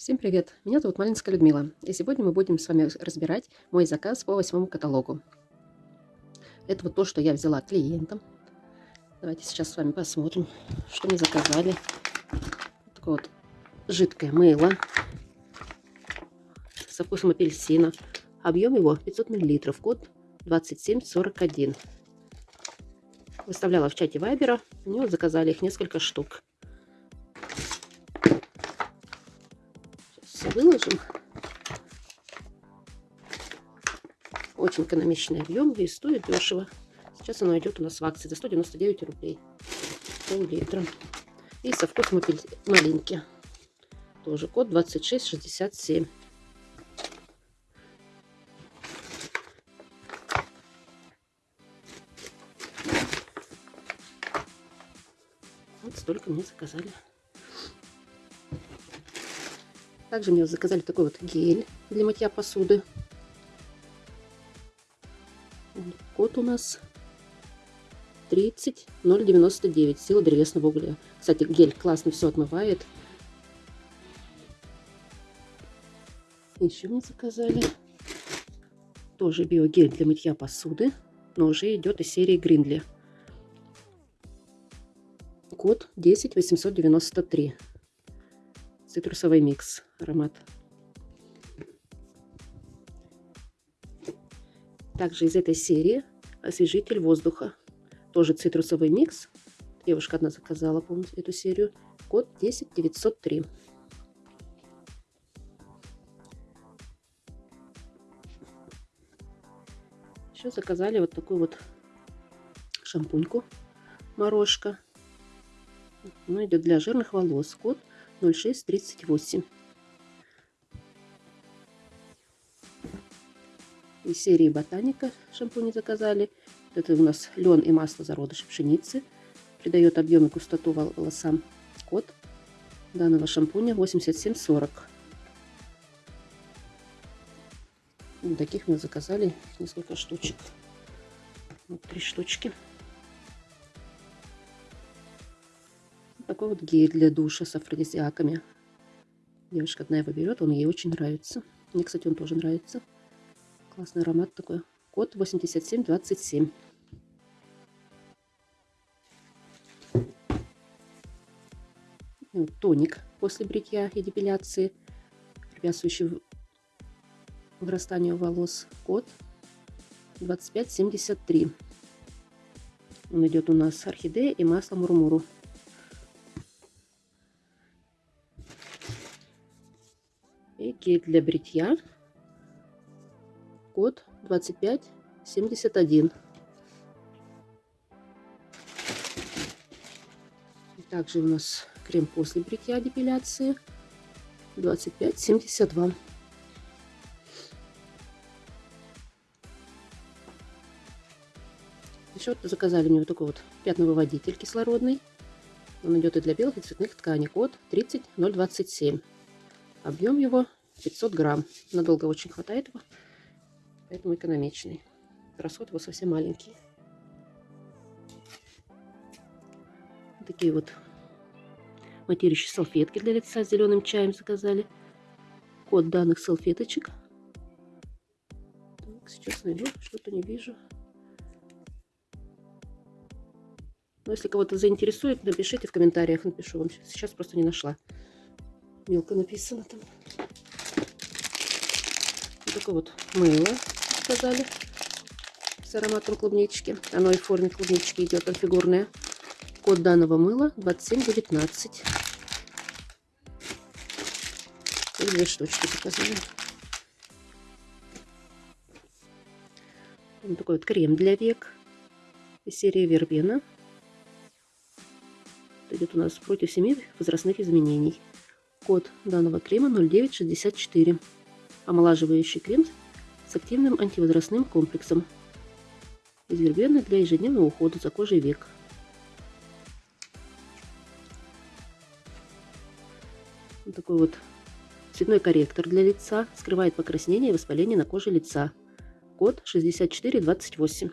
Всем привет! Меня зовут Малинская Людмила, и сегодня мы будем с вами разбирать мой заказ по восьмому каталогу. Это вот то, что я взяла клиентам. Давайте сейчас с вами посмотрим, что мне заказали. Такое вот жидкое мыло со вкусом апельсина. Объем его 500 мл, код 2741. Выставляла в чате Вайбера, мне вот заказали их несколько штук. Выложим. Очень экономичный объем и стоит дешево. Сейчас оно идет у нас в акции за 199 рублей. Пол-литра. И со вкусом малинки. Тоже код 2667. Вот столько мне заказали. Также мне заказали такой вот гель для мытья посуды. Код у нас 30099, сила древесного угля. Кстати, гель классно все отмывает. Еще мне заказали тоже биогель для мытья посуды, но уже идет из серии Гриндли. Код 10893 цитрусовый микс аромат. Также из этой серии освежитель воздуха. Тоже цитрусовый микс. Девушка одна заказала, помню, эту серию. Код 10903. Еще заказали вот такую вот шампуньку морожка. Она идет для жирных волос. Код 0638. Из серии Ботаника шампуни заказали. Это у нас лен и масло зародышей пшеницы. Придает объем и густоту волосам. Код данного шампуня 8740. Вот таких мы заказали несколько штучек. Вот три штучки. Такой вот гель для душа с афродизиаками. Девушка одна его берет, он ей очень нравится. Мне, кстати, он тоже нравится. Классный аромат такой. Код 8727. Вот, тоник после бритья и депиляции, препятствующий вырастанию волос. Код 2573. Он идет у нас орхидея и масло мурмуру. и гель для бритья. Код 2571. Также у нас крем после бритья депиляции 2572. Еще заказали мне вот такой вот пятновыводитель кислородный. Он идет и для белых и цветных тканей. Код 30027. Объем его 500 грамм. Надолго очень хватает его, поэтому экономичный. Расход его совсем маленький. Такие вот матерящие салфетки для лица с зеленым чаем заказали. Код данных салфеточек. Так, сейчас найду, что-то не вижу. Но если кого-то заинтересует, напишите в комментариях, напишу вам. Сейчас просто не нашла мелко написано там. Такое вот мыло сказали с ароматом клубнички. Оно и в форме клубнички идет, он фигурное. Код данного мыла 2719. И две штучки показали. Вот такой вот крем для век из серии Вербена. идет у нас против семи возрастных изменений. Код данного крема 0964. Омолаживающий крем с активным антивозрастным комплексом. Из вербены для ежедневного ухода за кожей век. Вот такой вот цветной корректор для лица. Скрывает покраснение и воспаление на коже лица. Код 6428.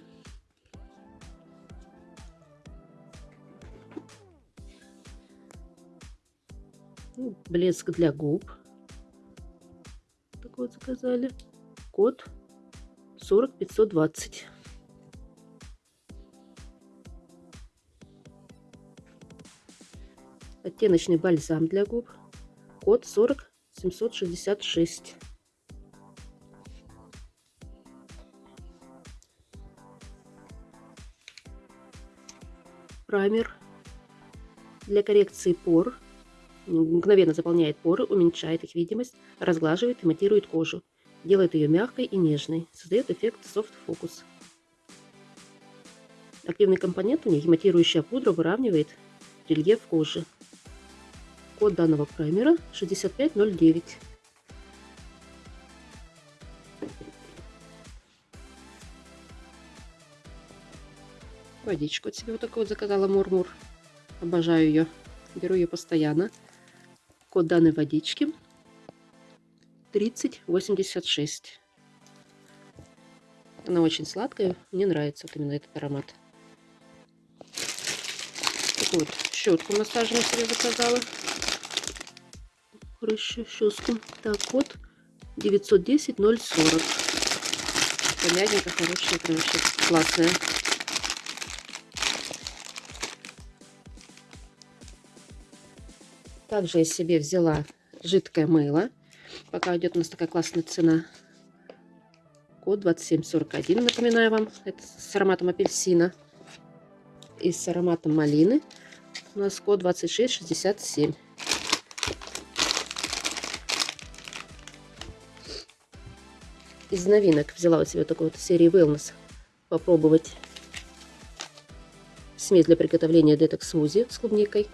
блеск для губ вот заказали. Код 40520. Оттеночный бальзам для губ. Код 40766. Праймер для коррекции пор. Мгновенно заполняет поры, уменьшает их видимость, разглаживает и матирует кожу. Делает ее мягкой и нежной. Создает эффект soft focus. Активный компонент у них, матирующая пудра, выравнивает рельеф кожи. Код данного праймера 6509. Водичку от себя вот такую вот заказала Мурмур. Обожаю ее. Беру ее постоянно. Код данной водички 3086. Она очень сладкая. Мне нравится вот именно этот аромат. Такую вот щетку массажную себе заказала расческу. Так, вот 910 040. Мягенькая, хорошая, прям вообще классная. Также я себе взяла жидкое мыло. Пока идет у нас такая классная цена. Код 2741, напоминаю вам. Это с ароматом апельсина. И с ароматом малины. У нас код 2667. из новинок взяла вот себе такую вот серию Wellness попробовать смесь для приготовления деток смузи с клубникой.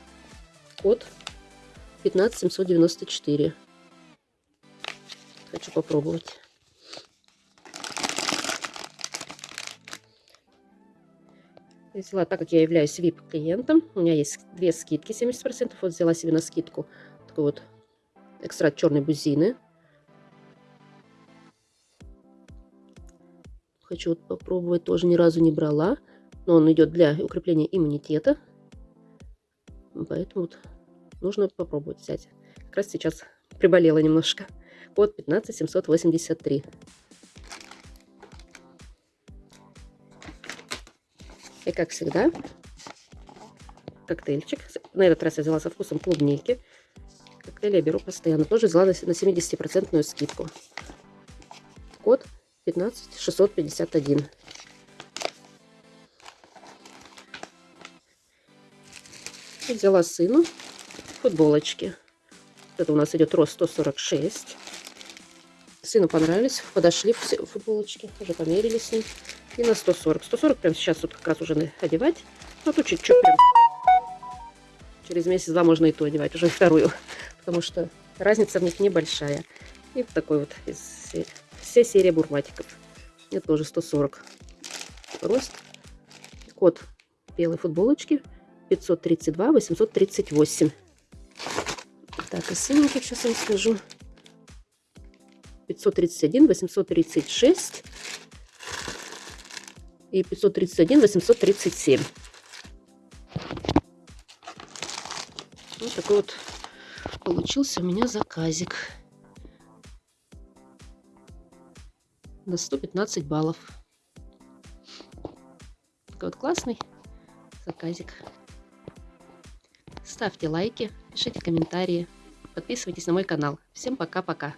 Код 15794. Хочу попробовать. Взяла, так как я являюсь VIP клиентом, у меня есть две скидки 70%. Вот взяла себе на скидку такой вот экстракт черной бузины Хочу вот попробовать, тоже ни разу не брала. Но он идет для укрепления иммунитета. Поэтому вот нужно попробовать взять. Как раз сейчас приболела немножко. Код 15783. И как всегда, коктейльчик. На этот раз я взяла со вкусом клубники. Коктейль я беру постоянно. Тоже взяла на 70% скидку. Код 15 651. И взяла сыну футболочки. Это у нас идет рост 146. Сыну понравились, подошли все футболочки, уже померили с ним. И на 140. 140 прямо сейчас вот как раз уже одевать. Ну тут чуть-чуть прям. Через месяц-два можно и то одевать, уже вторую. Потому что разница в них небольшая. И вот такой вот из Вся серия бурматиков. Это тоже 140 рост. Код белой футболочки 532 838. Так, и синеньких сейчас вам скажу. 531 836 и 531 837. Вот такой вот получился у меня заказик. на 115 баллов. Такой вот классный заказик. Ставьте лайки, пишите комментарии, подписывайтесь на мой канал. Всем пока-пока.